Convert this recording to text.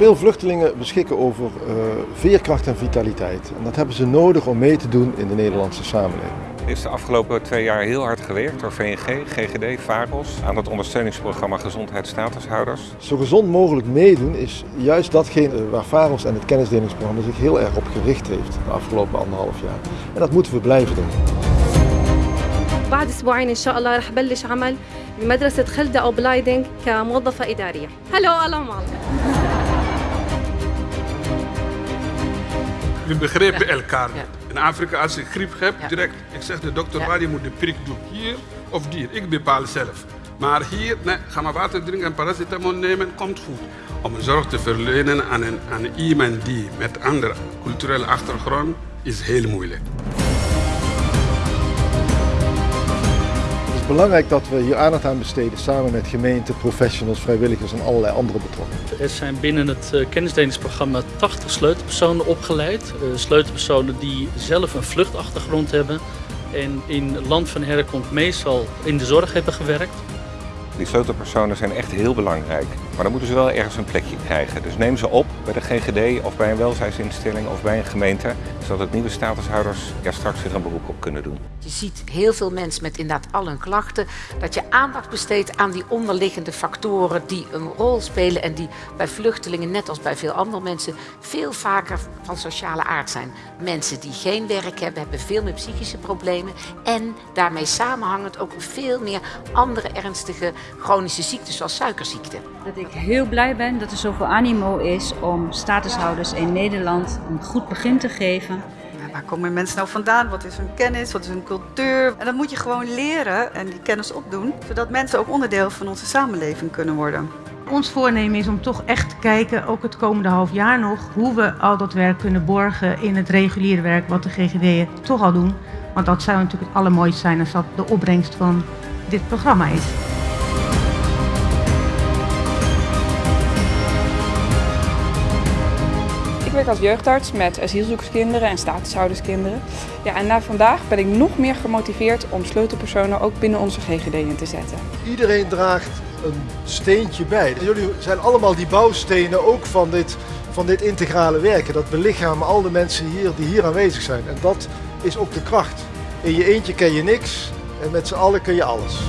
Veel vluchtelingen beschikken over uh, veerkracht en vitaliteit. En dat hebben ze nodig om mee te doen in de Nederlandse samenleving. Er is de afgelopen twee jaar heel hard gewerkt door VNG, GGD, VAROS aan het ondersteuningsprogramma Gezondheidsstatushouders. Zo gezond mogelijk meedoen is juist datgene waar VAROS en het kennisdelingsprogramma zich heel erg op gericht heeft de afgelopen anderhalf jaar. En dat moeten we blijven doen. بعد اسبوعين ان شاء الله رح بلش عمل بمدرسه خلده او بلايدنج كموظفه اداريه هلو allemaal We begrijpen elkaar. In Afrika, als ik griep heb, direct, ik zeg de dokter waar je moet de prik doen. Hier of hier, ik bepaal zelf. Maar hier, nee, ga maar water drinken en paracetamol nemen, komt goed. Om zorg te verlenen aan, een, aan iemand die met andere culturele achtergrond is heel moeilijk. Belangrijk dat we hier aandacht aan besteden samen met gemeenten, professionals, vrijwilligers en allerlei andere betrokkenen. Er zijn binnen het uh, kennisdelingsprogramma 80 sleutelpersonen opgeleid. Uh, sleutelpersonen die zelf een vluchtachtergrond hebben en in land van herkomst meestal in de zorg hebben gewerkt. Die sleutelpersonen zijn echt heel belangrijk, maar dan moeten ze wel ergens een plekje krijgen. Dus neem ze op bij de GGD of bij een welzijnsinstelling of bij een gemeente, zodat nieuwe statushouders ja, straks weer een beroep op kunnen doen. Je ziet heel veel mensen met inderdaad al hun klachten, dat je aandacht besteedt aan die onderliggende factoren die een rol spelen en die bij vluchtelingen, net als bij veel andere mensen, veel vaker van sociale aard zijn. Mensen die geen werk hebben, hebben veel meer psychische problemen en daarmee samenhangend ook veel meer andere ernstige chronische ziektes zoals suikerziekte. Dat ik heel blij ben dat er zoveel animo is om statushouders in Nederland een goed begin te geven. Waar komen mensen nou vandaan? Wat is hun kennis? Wat is hun cultuur? En dat moet je gewoon leren en die kennis opdoen, zodat mensen ook onderdeel van onze samenleving kunnen worden. Ons voornemen is om toch echt te kijken, ook het komende half jaar nog, hoe we al dat werk kunnen borgen in het reguliere werk wat de GGD'en toch al doen. Want dat zou natuurlijk het allermooiste zijn als dat de opbrengst van dit programma is. Ik als jeugdarts met asielzoekerskinderen en statushouderskinderen. Ja, en na vandaag ben ik nog meer gemotiveerd om sleutelpersonen ook binnen onze GGD in te zetten. Iedereen draagt een steentje bij. Jullie zijn allemaal die bouwstenen ook van dit, van dit integrale werken. Dat belichamen al de mensen hier die hier aanwezig zijn. En dat is ook de kracht. In je eentje ken je niks en met z'n allen kun je alles.